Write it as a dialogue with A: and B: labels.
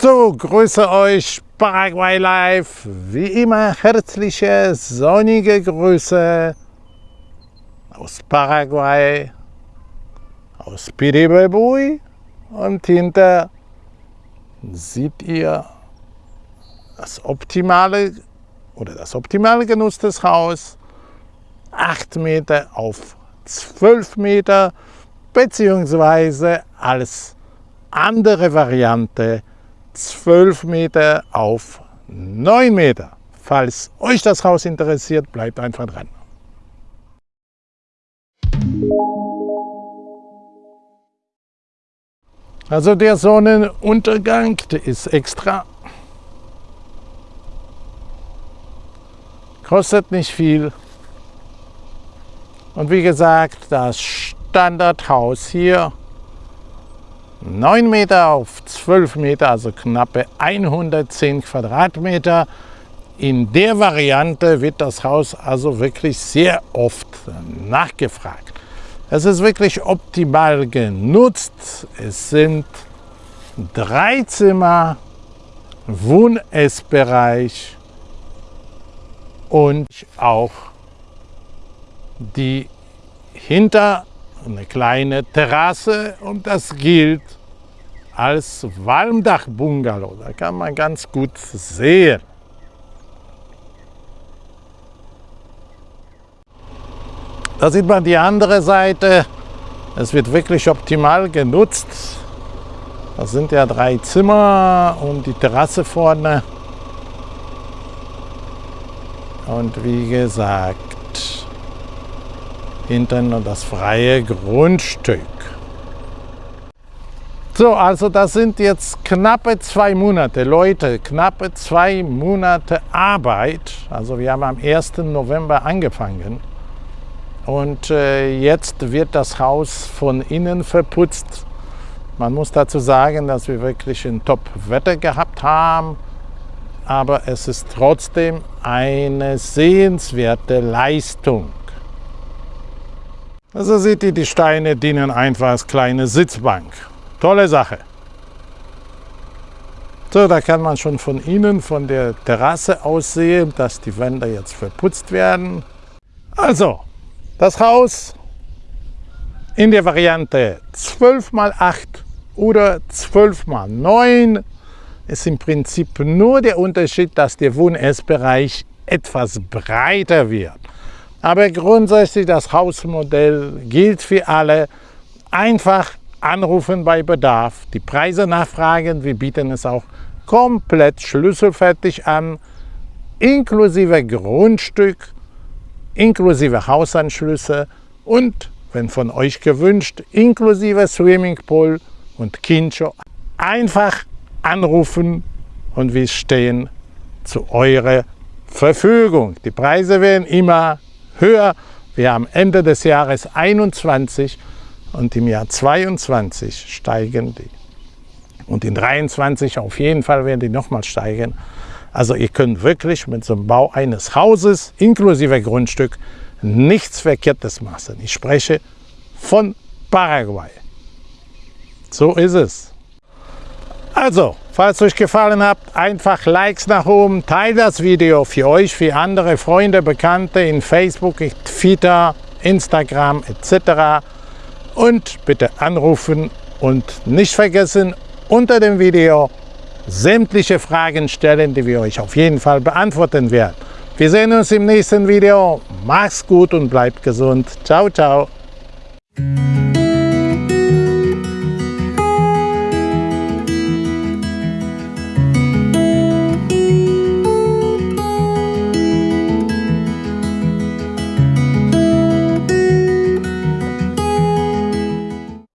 A: So, grüße euch Paraguay Live. Wie immer herzliche, sonnige Grüße aus Paraguay, aus Piribebui und hinter seht ihr das optimale oder das optimale Genuss Haus 8 Meter auf 12 Meter beziehungsweise als andere Variante 12 Meter auf 9 Meter. Falls euch das Haus interessiert, bleibt einfach dran. Also der Sonnenuntergang, der ist extra. Kostet nicht viel. Und wie gesagt, das Standardhaus hier 9 Meter auf 12 Meter, also knappe 110 Quadratmeter. In der Variante wird das Haus also wirklich sehr oft nachgefragt. Es ist wirklich optimal genutzt. Es sind drei Zimmer, Wohn-Essbereich und auch die hinter eine kleine Terrasse und das gilt als Walmdach-Bungalow. Da kann man ganz gut sehen. Da sieht man die andere Seite. Es wird wirklich optimal genutzt. Das sind ja drei Zimmer und die Terrasse vorne. Und wie gesagt, hinten das freie Grundstück. So, also das sind jetzt knappe zwei Monate, Leute, knappe zwei Monate Arbeit. Also wir haben am 1. November angefangen und äh, jetzt wird das Haus von innen verputzt. Man muss dazu sagen, dass wir wirklich ein Top-Wetter gehabt haben, aber es ist trotzdem eine sehenswerte Leistung. Also seht ihr, die Steine dienen einfach als kleine Sitzbank. Tolle Sache. So, da kann man schon von innen, von der Terrasse aus sehen, dass die Wände jetzt verputzt werden. Also, das Haus in der Variante 12 x 8 oder 12 x 9 ist im Prinzip nur der Unterschied, dass der Wohn-Essbereich etwas breiter wird. Aber grundsätzlich das Hausmodell gilt für alle. Einfach anrufen bei Bedarf, die Preise nachfragen. Wir bieten es auch komplett schlüsselfertig an, inklusive Grundstück, inklusive Hausanschlüsse und, wenn von euch gewünscht, inklusive Swimmingpool und Kincho. Einfach anrufen und wir stehen zu eurer Verfügung. Die Preise werden immer höher. Wir haben Ende des Jahres 21 und im Jahr 22 steigen die. Und in 23 auf jeden Fall werden die nochmal steigen. Also ihr könnt wirklich mit so einem Bau eines Hauses inklusive Grundstück nichts Verkehrtes machen. Ich spreche von Paraguay. So ist es. Also, falls euch gefallen hat, einfach Likes nach oben, teilt das Video für euch, für andere Freunde, Bekannte in Facebook, Twitter, Instagram etc. Und bitte anrufen und nicht vergessen, unter dem Video sämtliche Fragen stellen, die wir euch auf jeden Fall beantworten werden. Wir sehen uns im nächsten Video. Macht's gut und bleibt gesund. Ciao, ciao.